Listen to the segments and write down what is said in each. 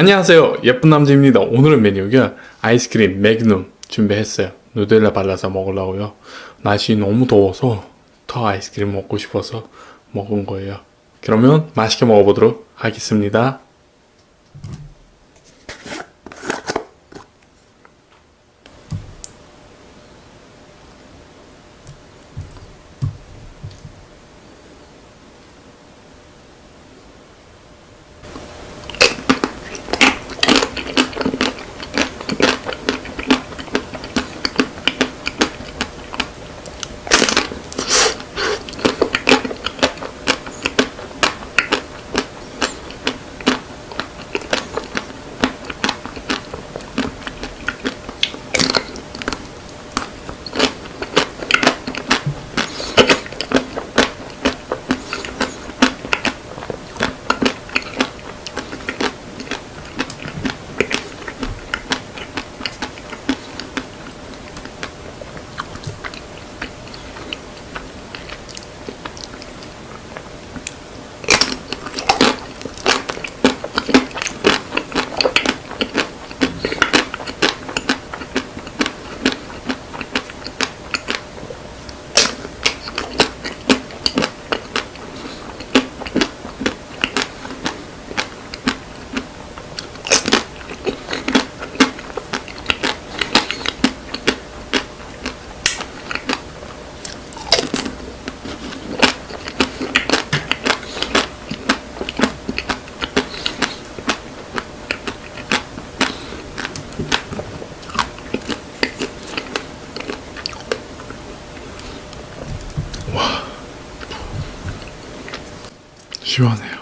안녕하세요. 예쁜 남자입니다. 오늘의 메뉴가 아이스크림 매그넘 준비했어요. 누텔라 발라서 먹으려고요. 날씨 너무 더워서 더 아이스크림 먹고 싶어서 먹은 거예요. 그러면 맛있게 먹어보도록 하겠습니다 시원해요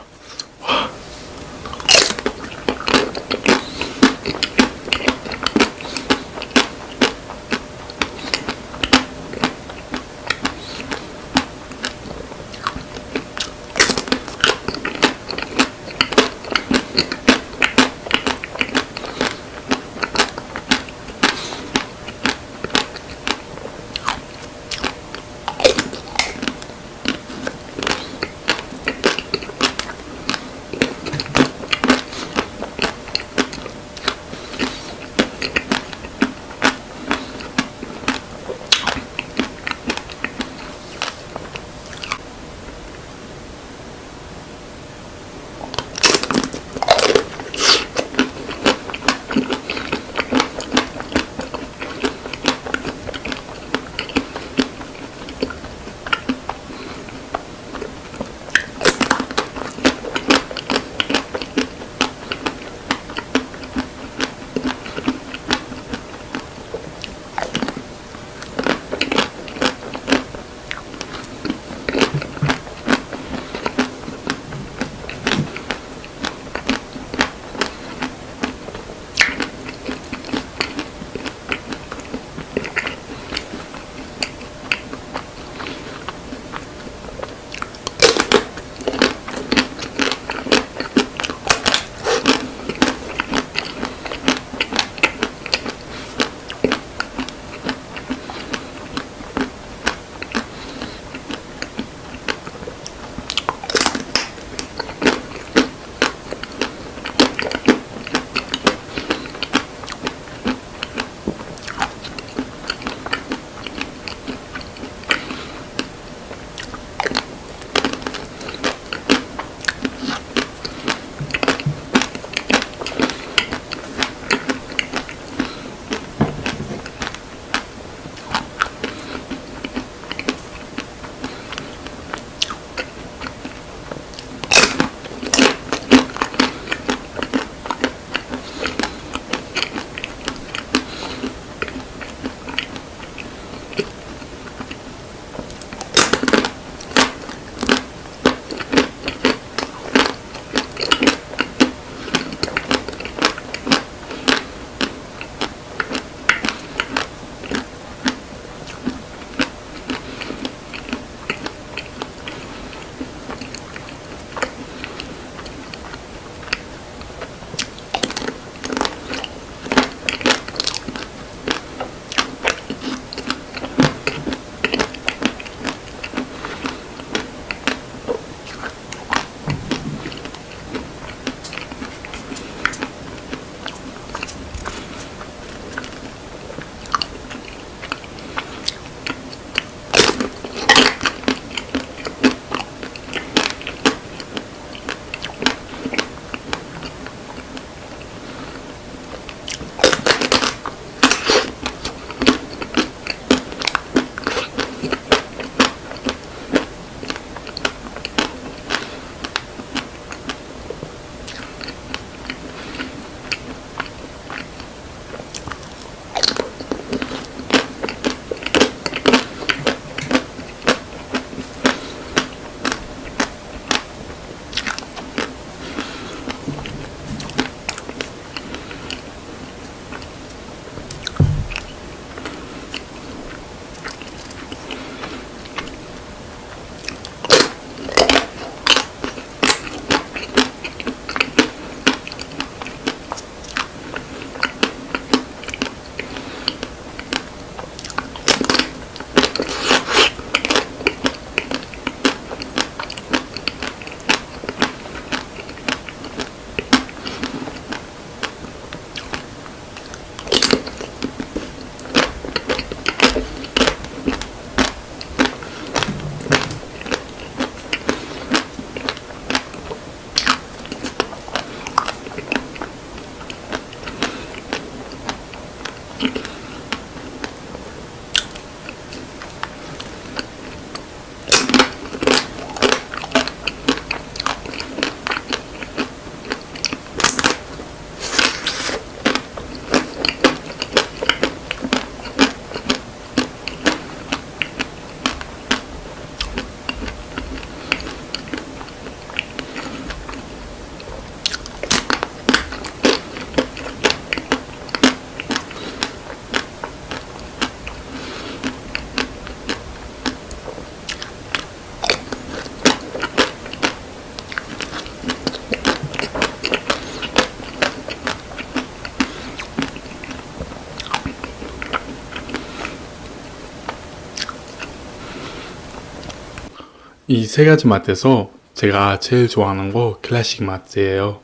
이 세 가지 맛에서 제가 제일 좋아하는 거 클래식 맛이에요.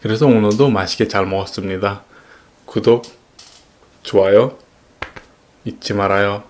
그래서 오늘도 맛있게 잘 먹었습니다. 구독, 좋아요 잊지 말아요.